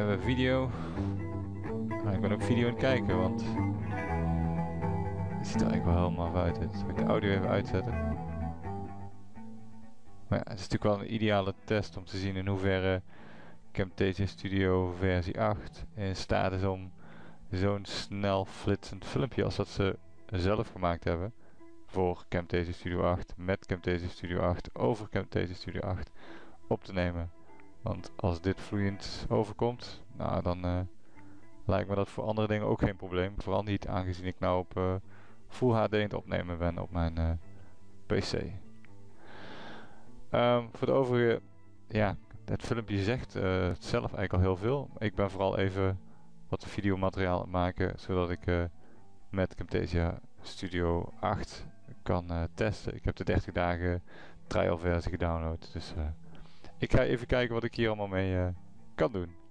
even video. Ik ben ook video aan het kijken, want het ziet er eigenlijk wel helemaal uit. Zal ik de audio even uitzetten? Maar ja, het is natuurlijk wel een ideale test om te zien in hoeverre Camtasia Studio versie 8 in staat is om zo'n snel flitsend filmpje als dat ze zelf gemaakt hebben voor Camtasia Studio 8 met Camtasia Studio 8 over Camtasia Studio 8 op te nemen. Want als dit vloeiend overkomt, nou dan uh, lijkt me dat voor andere dingen ook geen probleem. Vooral niet aangezien ik nou op uh, Full HD aan het opnemen ben op mijn uh, PC. Um, voor de overige, ja, het filmpje zegt zelf eigenlijk al heel veel. Ik ben vooral even wat videomateriaal aan het maken, zodat ik met Camtasia Studio 8 kan testen. Ik heb de 30 dagen trial versie gedownload, dus... Ik ga even kijken wat ik hier allemaal mee uh, kan doen.